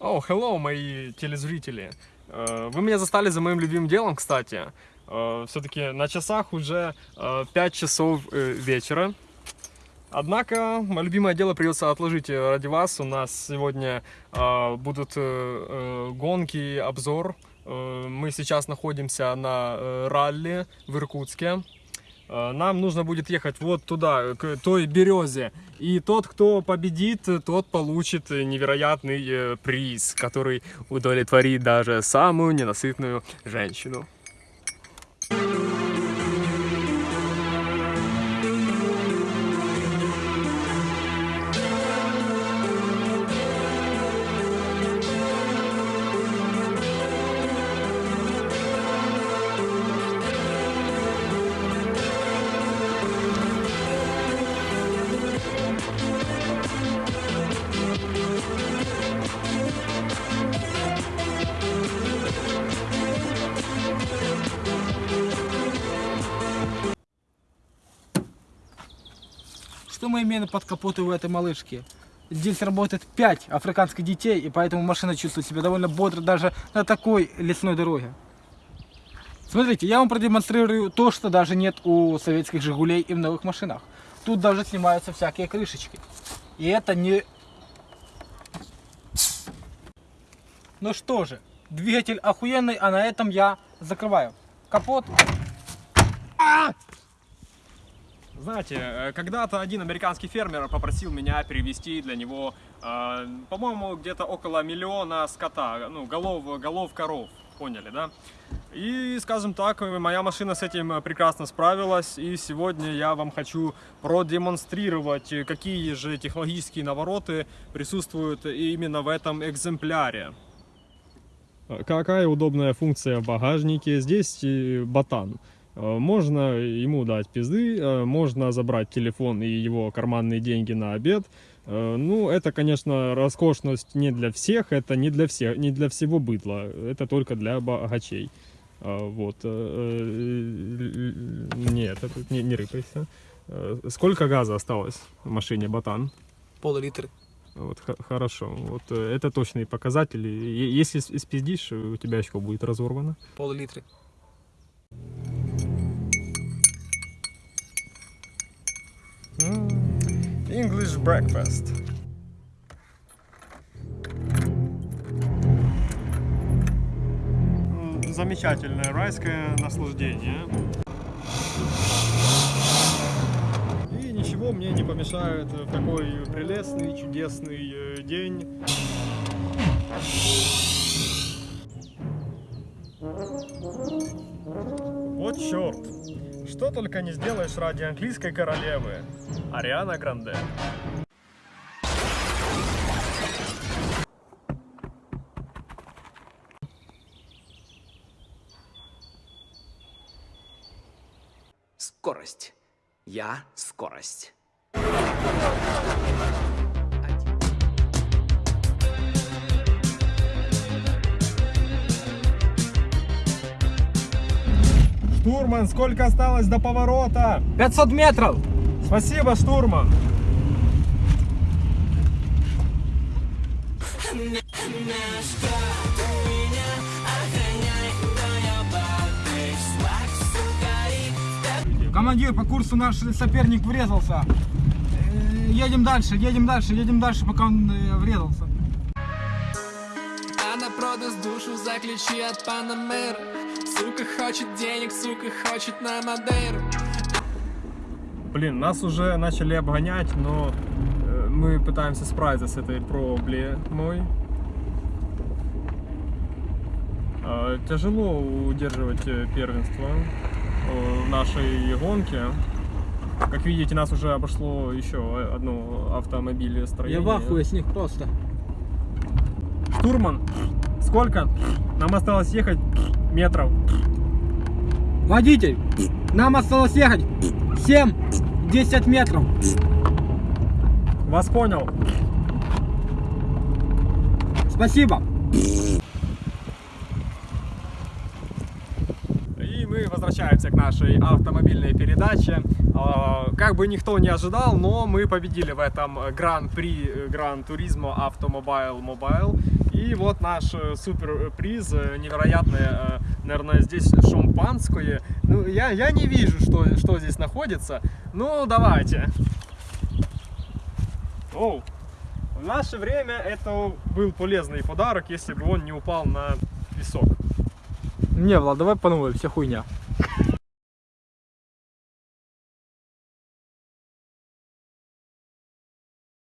О, hello, мои телезрители. Э, Вы меня застали за моим любимым делом, кстати. Все-таки на часах уже э, 5 часов э, вечера. Однако, мое любимое дело придется отложить э, ради вас. У нас сегодня э, будут э, э, гонки, обзор. Э, Мы сейчас находимся на э, ралли в Иркутске. Э, Нам нужно будет ехать вот туда, к той березе. И тот, кто победит, тот получит невероятный э, приз, который удовлетворит даже самую ненасытную женщину. Что мы имеем под капотой у этой малышки? Здесь работает 5 африканских детей, и поэтому машина чувствует себя довольно бодро даже на такой лесной дороге. Смотрите, я вам продемонстрирую то, что даже нет у советских «Жигулей» и в новых машинах. Тут даже снимаются всякие крышечки. И это не... Ну что же, двигатель охуенный, а на этом я закрываю капот. Знаете, э, когда-то один американский фермер попросил меня перевести для него, э, по-моему, где-то около миллиона скота, ну, голов, голов коров, поняли, да? И, скажем так, моя машина с этим прекрасно справилась, и сегодня я вам хочу продемонстрировать, какие же технологические навороты присутствуют именно в этом экземпляре. Какая удобная функция в багажнике? Здесь э, ботан. Э, Можно ему дать пизды, э, можно забрать телефон и его карманные деньги на обед. Э, Ну, это, конечно, роскошность не для всех, это не для всех, не для всего быдла, это только для богачей. Вот. Нет, это не, не рыпайся. Сколько газа осталось в машине Ботан? Пол-литра. Вот, хорошо. Вот это точные показатели. Если спиздишь, у тебя очко будет разорвано. Пол-литра. English breakfast. Замечательное райское наслаждение. И ничего мне не помешает в такой прелестный, чудесный э, день. Вот черт! Что только не сделаешь ради английской королевы. Ариана Гранде. Скорость. Я скорость. Штурман, сколько осталось до поворота? 500 метров! Спасибо, штурман. Командир, по курсу наш соперник врезался. Э, Едем дальше, едем дальше, едем дальше, пока он э, врезался. Она продаст душу за ключи от Панамера Сука хочет денег, сука хочет на Мадейру Блин, нас уже начали обгонять, но мы пытаемся справиться с этой проблемой. Тяжело удерживать первенство в нашей гонке. Как видите, нас уже обошло еще одно Я автомобилестроение. в ахуе с них просто. Штурман, сколько? Нам осталось ехать метров. Водитель, нам осталось ехать 7-10 метров. Вас понял. Спасибо. И мы возвращаемся к нашей автомобильной передаче. А, Как бы никто не ожидал, но мы победили в этом Гран-при Гран Туризмо Автомобайл Мобайл. И вот наш э, суперприз, э, невероятное, э, наверное, здесь шампанское. Ну, я, я не вижу, что, что здесь находится. Ну, давайте. Оу. В наше время это был полезный подарок, если бы он не упал на песок. Не, Влад, давай по новой, вся хуйня.